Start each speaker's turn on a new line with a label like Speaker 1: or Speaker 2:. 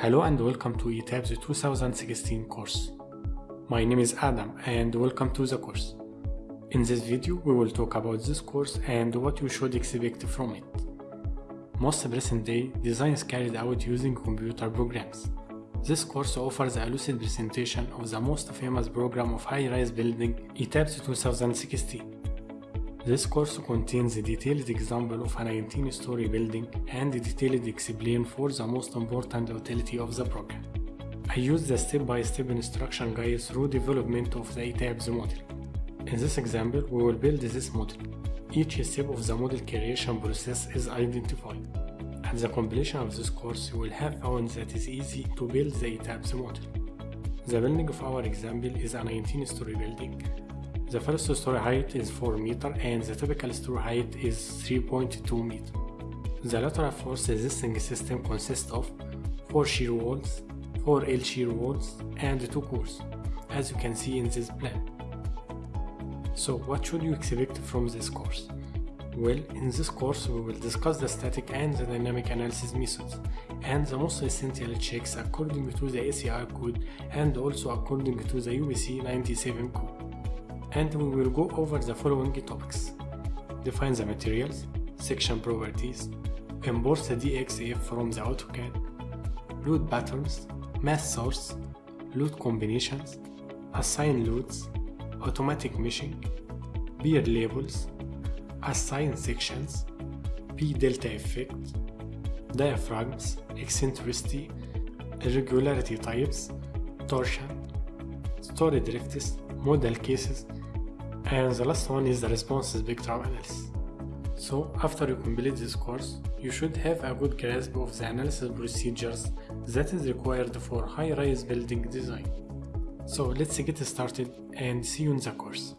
Speaker 1: Hello and welcome to ETABS 2016 course. My name is Adam and welcome to the course. In this video we will talk about this course and what you should expect from it. Most present day design is carried out using computer programs. This course offers a lucid presentation of the most famous program of high-rise building ETABS 2016. This course contains a detailed example of a 19-story building and a detailed explain for the most important utility of the program. I use the step-by-step instruction guide through development of the ETABS model. In this example, we will build this model. Each step of the model creation process is identified. At the completion of this course, you will have found that it is easy to build the ETABS model. The building of our example is a 19-story building the first story height is 4 meter and the typical story height is 3.2 meter. The lateral force resisting system consists of 4 shear walls, 4 L shear walls and 2 cores, as you can see in this plan. So what should you expect from this course? Well, in this course we will discuss the static and the dynamic analysis methods and the most essential checks according to the ACI code and also according to the UBC 97 code and we will go over the following topics. Define the materials, section properties, import the DXF from the AutoCAD, load patterns, mass source, load combinations, assign loads, automatic meshing, pier labels, assign sections, P delta effect, diaphragms, eccentricity, irregularity types, torsion, story drifts, modal cases, and the last one is the response spectrum analysis. So after you complete this course, you should have a good grasp of the analysis procedures that is required for high-rise building design. So let's get started and see you in the course.